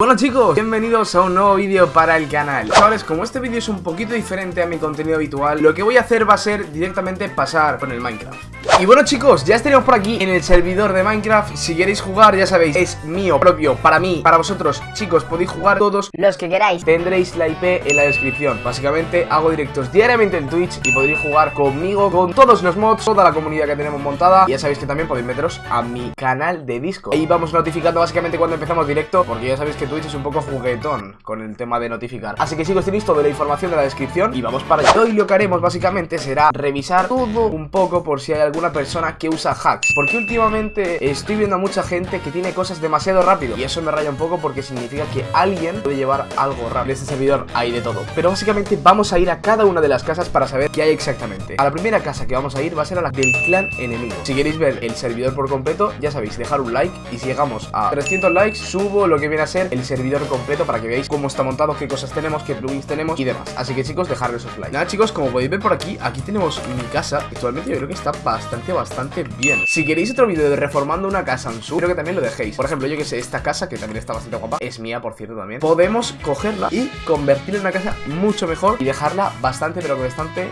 Bueno chicos, bienvenidos a un nuevo vídeo para el canal. Chavales, como este vídeo es un poquito diferente a mi contenido habitual Lo que voy a hacer va a ser directamente pasar con el Minecraft. Y bueno chicos, ya estaríamos por aquí en el servidor de Minecraft. Si queréis jugar, ya sabéis, es mío, propio, para mí, para vosotros Chicos, podéis jugar todos. Los que queráis. Tendréis la IP en la descripción. Básicamente hago directos diariamente en Twitch Y podréis jugar conmigo, con todos los mods Toda la comunidad que tenemos montada. Y ya sabéis que también podéis meteros a mi canal de Discord. Ahí vamos notificando básicamente cuando empezamos directo Porque ya sabéis que Twitch es un poco juguetón con el tema de notificar. Así que chicos, tenéis toda la información de la descripción Y vamos para allá. Hoy lo que haremos básicamente será revisar todo un poco Por si hay alguna persona que usa hacks. Porque últimamente estoy viendo a mucha gente que tiene cosas demasiado rápido. Y eso me raya un poco porque significa que alguien puede llevar algo rápido. En este servidor hay de todo. Pero básicamente vamos a ir a cada una de las casas para saber qué hay exactamente. A la primera casa que vamos a ir va a ser a la del clan enemigo. Si queréis ver el servidor por completo, ya sabéis, dejar un like. Y si llegamos a 300 likes, subo lo que viene a ser el servidor completo para que veáis cómo está montado, qué cosas tenemos, qué plugins tenemos y demás. Así que chicos, dejadle esos likes Nada chicos, como podéis ver por aquí, aquí tenemos mi casa. Actualmente yo creo que está bastante, bastante bien. Si queréis otro vídeo de reformando una casa en su, creo que también lo dejéis. Por ejemplo, yo que sé, esta casa, que también está bastante guapa Es mía, por cierto, también. Podemos cogerla y convertirla en una casa mucho mejor Y dejarla bastante, pero bastante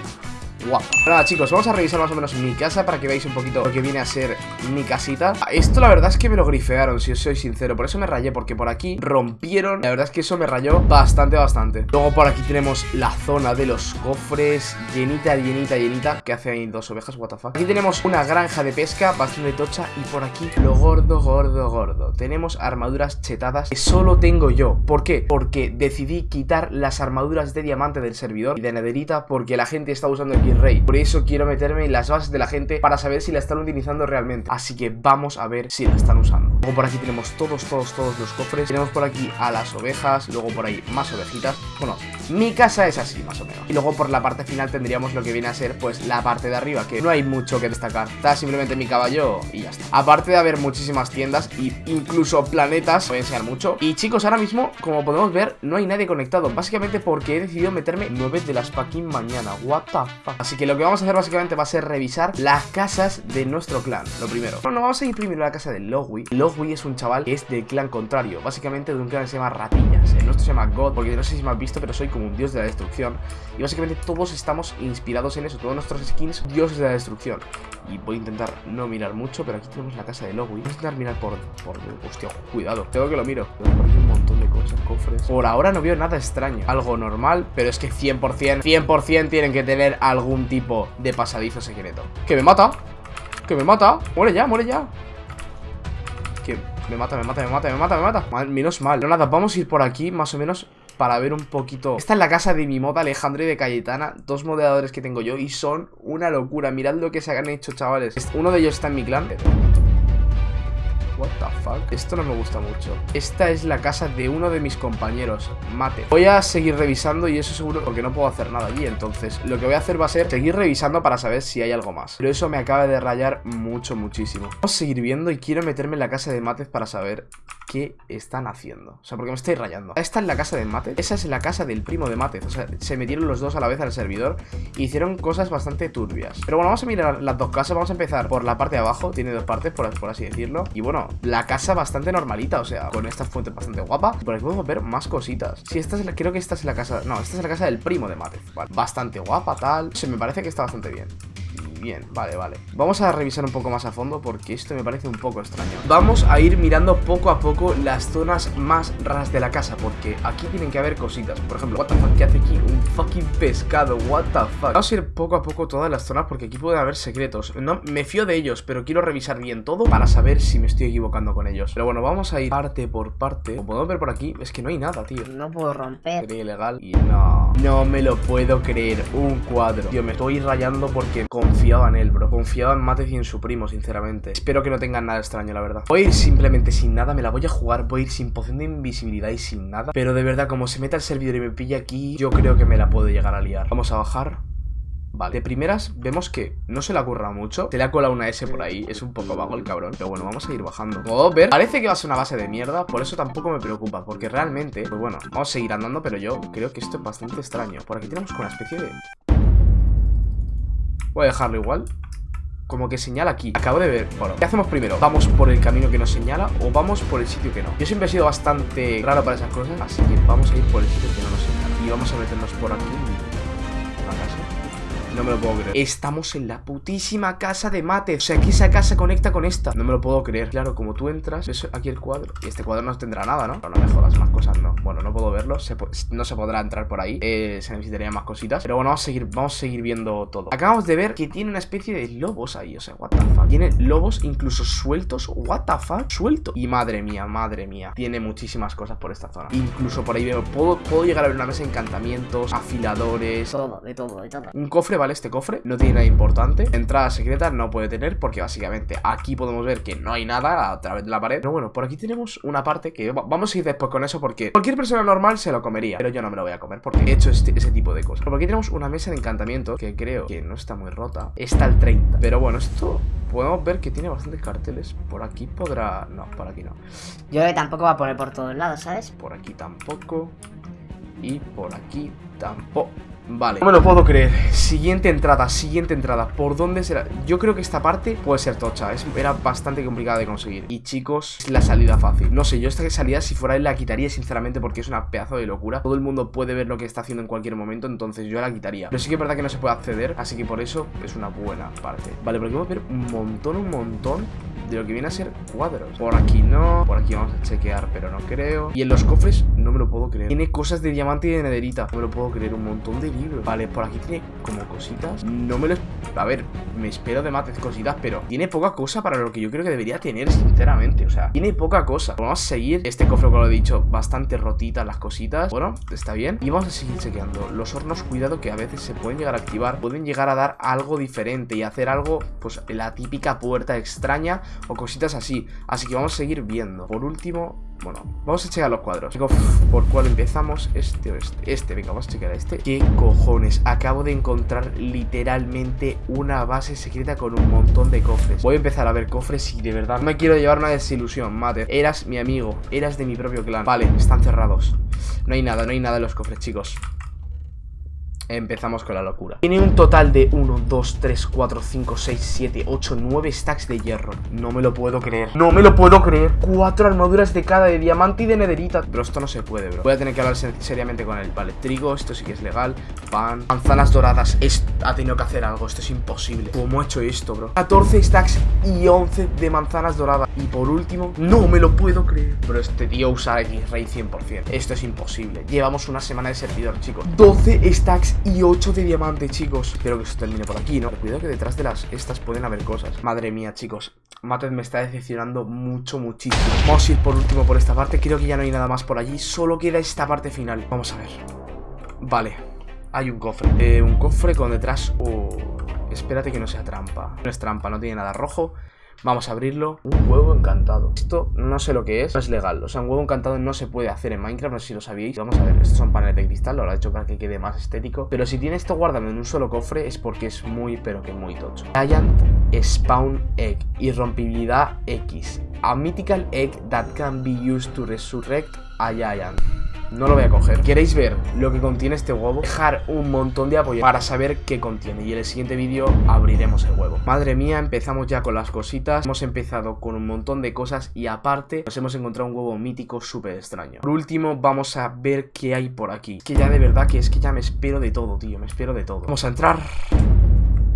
guapa Nada chicos, vamos a revisar más o menos mi casa para que veáis un poquito lo que viene a ser mi casita. Esto la verdad es que me lo grifearon, si os soy sincero. Por eso me rayé, porque por aquí rompieron. La verdad es que eso me rayó bastante, bastante. Luego por aquí tenemos la zona de los cofres Llenita, llenita, llenita. Que hace ahí dos ovejas, what the fuck. Aquí tenemos una granja de pesca bastante tocha. Y por aquí lo gordo, gordo, gordo. Tenemos armaduras chetadas que solo tengo yo. ¿Por qué? Porque decidí quitar las armaduras de diamante del servidor Y de nederita porque la gente está usando el rey. Por eso quiero meterme en las bases de la gente para saber si la están utilizando realmente. Así que vamos a ver si la están usando. Luego por aquí tenemos todos, todos, todos los cofres. Tenemos por aquí a las ovejas, luego por ahí más ovejitas. Bueno, mi casa es así más o menos. Y luego por la parte final tendríamos lo que viene a ser pues la parte de arriba Que no hay mucho que destacar. Está simplemente mi caballo y ya está. Aparte de haber muchísimas tiendas y incluso planetas a enseñar mucho. Y chicos, ahora mismo, como podemos ver, no hay nadie conectado. Básicamente porque he decidido meterme 9 de las fucking mañana. What the fuck. Así que lo que vamos a hacer básicamente va a ser revisar las casas de nuestro clan Lo primero. Bueno, vamos a ir primero a la casa de Logui Logui es un chaval que es del clan contrario Básicamente de un clan que se llama Ratillas. El nuestro se llama God Porque no sé si me has visto, pero soy como un dios de la destrucción. Y básicamente todos estamos inspirados en eso Todos nuestros skins, dioses de la destrucción. Y voy a intentar no mirar mucho Pero aquí tenemos la casa de Logui Voy a intentar mirar por... por hostia, cuidado. Tengo que lo miro. Un montón de cosas, cofres. Por ahora no veo nada extraño. Algo normal, pero es que 100% 100% tienen que tener algún tipo de pasadizo secreto. ¡Que me mata! ¡Que me mata! ¡Muere ya, muere ya! Que me mata, me mata, me mata, me mata, me mata. Menos mal. Pero nada, vamos a ir por aquí más o menos para ver un poquito. Esta es la casa de mi moda Alejandro y de Cayetana Dos moderadores que tengo yo y son una locura. Mirad lo que se han hecho, chavales. Uno de ellos está en mi clan What the fuck? Esto no me gusta mucho. Esta es la casa de uno de mis compañeros Mate. Voy a seguir revisando y eso seguro porque no puedo hacer nada allí Entonces lo que voy a hacer va a ser seguir revisando para saber si hay algo más. Pero eso me acaba de rayar mucho, muchísimo. Vamos a seguir viendo y quiero meterme en la casa de Mate para saber qué están haciendo. O sea, porque me estoy rayando. Esta es la casa de Mate. Esa es la casa del primo de Mate. O sea, se metieron los dos a la vez al servidor E hicieron cosas bastante turbias. Pero bueno, vamos a mirar las dos casas. Vamos a empezar por la parte de abajo. Tiene dos partes, por, por así decirlo. Y bueno, la casa bastante normalita, o sea, con estas fuentes bastante guapa. Por aquí podemos ver más cositas. Sí, esta es la, creo que esta es la casa, no, esta es la casa del primo de Mate. Bastante guapa, tal. Se me parece que está bastante bien. Bien, vale, vale. Vamos a revisar un poco más a fondo porque esto me parece un poco extraño. Vamos a ir mirando poco a poco las zonas más raras de la casa Porque aquí tienen que haber cositas. Por ejemplo, what the fuck, ¿qué hace aquí? Un fucking pescado, what the fuck. Vamos a ir poco a poco todas las zonas porque aquí puede haber secretos. No, me fío de ellos, pero quiero revisar bien todo Para saber si me estoy equivocando con ellos. Pero bueno, vamos a ir parte por parte. Como podemos ver por aquí, es que no hay nada, tío. No puedo romper. Sería ilegal y no. No me lo puedo creer, un cuadro. Tío, me estoy rayando porque confío en él, bro Confiaba en Matez y en su primo, sinceramente. Espero que no tengan nada extraño, la verdad. Voy a ir simplemente sin nada, me la voy a jugar Voy a ir sin poción de invisibilidad y sin nada. Pero de verdad, como se meta el servidor y me pilla aquí Yo creo que me la puedo llegar a liar. Vamos a bajar. Vale, de primeras vemos que no se le ocurra mucho. Se le ha colado una S por ahí, es un poco vago el cabrón. Pero bueno, vamos a ir bajando. Ver, parece que va a ser una base de mierda Por eso tampoco me preocupa, porque realmente Pues bueno, vamos a seguir andando, pero yo creo que esto es bastante extraño. Por aquí tenemos una especie de... Voy a dejarlo igual. Como que señala aquí. Acabo de ver, bueno, ¿qué hacemos primero? ¿Vamos por el camino que nos señala o vamos por el sitio que no? Yo siempre he sido bastante raro para esas cosas Así que vamos a ir por el sitio que no nos señala. Y vamos a meternos por aquí no me lo puedo creer. Estamos en la putísima casa de mate. O sea, aquí esa casa conecta con esta. No me lo puedo creer. Claro, como tú entras Ves aquí el cuadro. Y este cuadro no tendrá nada, ¿no? Pero no me jodas, más cosas no. Bueno, no puedo verlo. No se podrá entrar por ahí. Eh, Se necesitarían más cositas. Pero bueno, vamos a seguir Vamos a seguir viendo todo. Acabamos de ver que tiene una especie de lobos ahí. O sea, what the fuck. Tiene lobos incluso sueltos. What the fuck. Suelto. Y madre mía, madre mía. Tiene muchísimas cosas por esta zona. Incluso por ahí veo Puedo, puedo llegar a ver una mesa de encantamientos Afiladores. Todo, de todo, de todo. Un cofre, ¿vale? Este cofre no tiene nada importante Entrada secreta no puede tener porque básicamente aquí podemos ver que no hay nada a través de la pared. Pero bueno, por aquí tenemos una parte que vamos a ir después con eso porque cualquier persona normal se lo comería Pero yo no me lo voy a comer porque he hecho este, ese tipo de cosas. Por aquí tenemos una mesa de encantamiento que creo que no está muy rota. Está al 30 Pero bueno, esto podemos ver que tiene bastantes carteles. Por aquí podrá... no, por aquí no. Yo creo que tampoco va a poner por todos lados, ¿sabes? Por aquí tampoco. Y por aquí tampoco Vale, no me lo puedo creer. Siguiente entrada, siguiente entrada. ¿Por dónde será? Yo creo que esta parte puede ser tocha. Es, Era bastante complicada de conseguir. Y chicos, es la salida fácil. No sé, yo esta salida si fuera él la quitaría sinceramente Porque es una pedazo de locura. Todo el mundo puede ver lo que está haciendo en cualquier momento Entonces yo la quitaría. Pero sí que es verdad que no se puede acceder Así que por eso es una buena parte. Vale, pero aquí vamos a ver un montón, un montón de lo que viene a ser cuadros. Por aquí no, por aquí vamos a chequear pero no creo. Y en los cofres no me lo puedo creer. Tiene cosas de diamante y de nederita. No me lo puedo creer, un montón de libros. Vale, por aquí tiene como cositas. No me lo... A ver, me espero de mates cositas Pero tiene poca cosa para lo que yo creo que debería tener sinceramente. O sea, tiene poca cosa. Vamos a seguir. Este cofre como lo he dicho Bastante rotitas las cositas. Bueno, está bien. Y vamos a seguir chequeando. Los hornos, cuidado que a veces se pueden llegar a activar. Pueden llegar a dar algo diferente Y hacer algo, pues la típica puerta extraña o cositas así. Así que vamos a seguir viendo. Por último, bueno, vamos a checar los cuadros. ¿por cuál empezamos? Este o este. Este, venga, vamos a checar este. ¿Qué cojones? Acabo de encontrar literalmente una base secreta con un montón de cofres. Voy a empezar a ver cofres y de verdad no me quiero llevar una desilusión, mate. Eras mi amigo, eras de mi propio clan. Vale, están cerrados. No hay nada, no hay nada en los cofres, chicos Empezamos con la locura. Tiene un total de 1, 2, 3, 4, 5, 6, 7, 8, 9 stacks de hierro. No me lo puedo creer. No me lo puedo creer. Cuatro armaduras de cada de diamante y de nederita. Pero esto no se puede, bro. Voy a tener que hablar seriamente con él. Vale, trigo, esto sí que es legal. Pan, manzanas doradas. Es, Ha tenido que hacer algo, esto es imposible. ¿Cómo ha hecho esto, bro? 14 stacks y 11 de manzanas doradas Y por último, no me lo puedo creer. Pero este tío usa X-Ray 100% Esto es imposible. Llevamos una semana de servidor, chicos. 12 stacks y 8 de diamante, chicos. Espero que se termine por aquí, ¿no? Cuidado que detrás de las estas pueden haber cosas. Madre mía, chicos. Matet me está decepcionando mucho, muchísimo. Vamos a ir por último por esta parte. Creo que ya no hay nada más por allí. Solo queda esta parte final. Vamos a ver. Vale. Hay un cofre. Eh, Un cofre con detrás Oh Espérate que no sea trampa. No es trampa, no tiene nada rojo Vamos a abrirlo. Un huevo encantado. Esto no sé lo que es. No es legal. O sea, un huevo encantado no se puede hacer en Minecraft. No sé si lo sabíais. Vamos a ver. Estos son paneles de cristal. Lo he hecho para que quede más estético. Pero si tiene esto guardado en un solo cofre es porque es muy, pero que muy tocho. Giant Spawn Egg. Irrompibilidad X. A mythical egg that can be used to resurrect a giant. No lo voy a coger. ¿Queréis ver lo que contiene este huevo? Dejar un montón de apoyo para saber qué contiene. Y en el siguiente vídeo abriremos el huevo. Madre mía, empezamos ya con las cositas. Hemos empezado con un montón de cosas Y aparte nos hemos encontrado un huevo mítico súper extraño. Por último vamos a ver qué hay por aquí. Que ya de verdad que es que ya me espero de todo, tío. Me espero de todo. Vamos a entrar.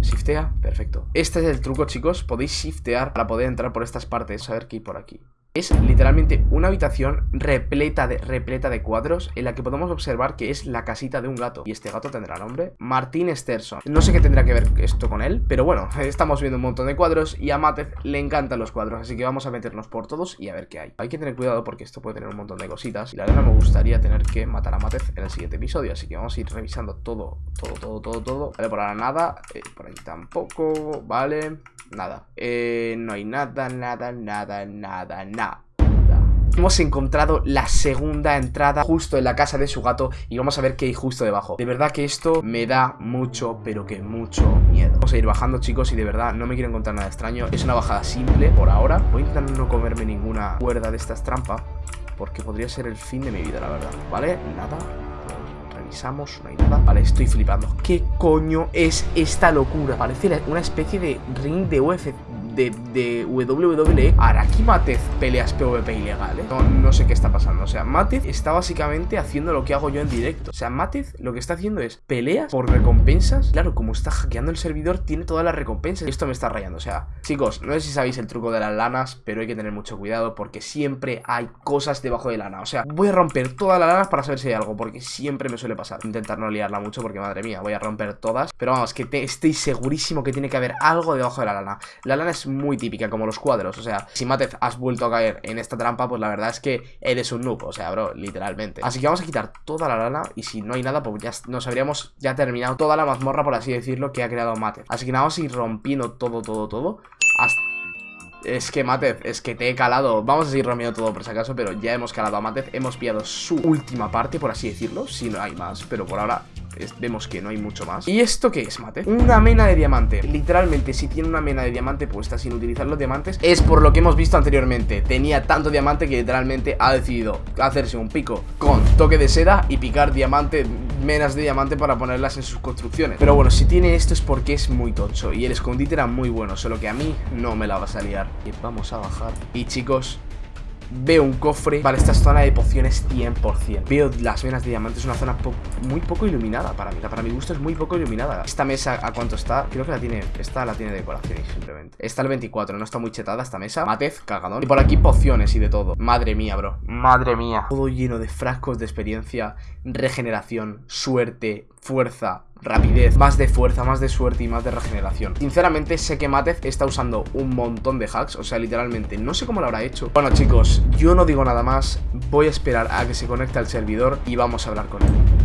Shiftea, perfecto. Este es el truco, chicos. Podéis shiftear para poder entrar por estas partes. A ver qué hay por aquí es literalmente una habitación repleta de, repleta de cuadros en la que podemos observar que es la casita de un gato. Y este gato tendrá nombre Martín Sterson. No sé qué tendrá que ver esto con él, pero bueno, estamos viendo un montón de cuadros y a Matez le encantan los cuadros, así que vamos a meternos por todos y a ver qué hay. Hay que tener cuidado porque esto puede tener un montón de cositas y la verdad me gustaría tener que matar a Matez en el siguiente episodio, así que vamos a ir revisando todo, todo, todo, todo, todo. Vale, por ahora nada, eh, por ahí tampoco, vale... Nada. Eh, no hay nada, nada, nada, nada, nada. Hemos encontrado la segunda entrada justo en la casa de su gato y vamos a ver qué hay justo debajo. De verdad que esto me da mucho, pero que mucho miedo. Vamos a ir bajando, chicos, y de verdad no me quiero encontrar nada extraño. Es una bajada simple por ahora. Voy a intentar no comerme ninguna cuerda de estas trampas porque podría ser el fin de mi vida, la verdad. ¿Vale? Nada revisamos, no hay nada Vale, estoy flipando ¿Qué coño es esta locura? Parece una especie de ring de UFC de, de WWE Ahora, aquí Matez peleas PvP ilegales no, no sé qué está pasando, o sea, Matez está básicamente haciendo lo que hago yo en directo. O sea, Matez lo que está haciendo es peleas por recompensas. Claro, como está hackeando el servidor, tiene todas las recompensas. Esto me está rayando, o sea, chicos, no sé si sabéis el truco de las lanas Pero hay que tener mucho cuidado porque siempre hay cosas debajo de lana. O sea, voy a romper todas las lanas para saber si hay algo Porque siempre me suele pasar. Intentar no liarla mucho porque, madre mía, voy a romper todas. Pero vamos, que estoy segurísimo que tiene que haber algo debajo de la lana. La lana es muy típica, como los cuadros. O sea, si Matez has vuelto a caer en esta trampa Pues la verdad es que eres un noob O sea, bro, literalmente. Así que vamos a quitar toda la lana Y si no hay nada, pues ya nos habríamos ya terminado toda la mazmorra, por así decirlo Que ha creado Matez. Así que nada, vamos a ir rompiendo todo, todo, todo. Es que Matez, es que te he calado. Vamos a seguir rompiendo todo por si acaso Pero ya hemos calado a Matez. Hemos pillado su última parte, por así decirlo Si no hay más, pero por ahora vemos que no hay mucho más. ¿Y esto qué es, Mate? Una mena de diamante. Literalmente, si tiene una mena de diamante puesta sin utilizar los diamantes Es por lo que hemos visto anteriormente. Tenía tanto diamante que literalmente ha decidido hacerse un pico con toque de seda Y picar diamante, menas de diamante para ponerlas en sus construcciones. Pero bueno, si tiene esto es porque es muy tocho Y el escondite era muy bueno, solo que a mí no me la vas a liar Y vamos a bajar. Y chicos, Veo un cofre para esta zona de pociones 100% Veo las venas de diamantes, una zona muy poco iluminada para mí Para mi gusto es muy poco iluminada. Esta mesa, ¿a cuánto está? Creo que la tiene, esta la tiene decoración simplemente. Está el 24, no está muy chetada esta mesa. Matez, cagadón. Y por aquí pociones y de todo. Madre mía, bro. Madre mía. Todo lleno de frascos de experiencia Regeneración, suerte, fuerza, rapidez, más de fuerza, más de suerte y más de regeneración. Sinceramente sé que Matez está usando un montón de hacks, o sea, literalmente, no sé cómo lo habrá hecho. Bueno chicos, yo no digo nada más, voy a esperar a que se conecte al servidor y vamos a hablar con él.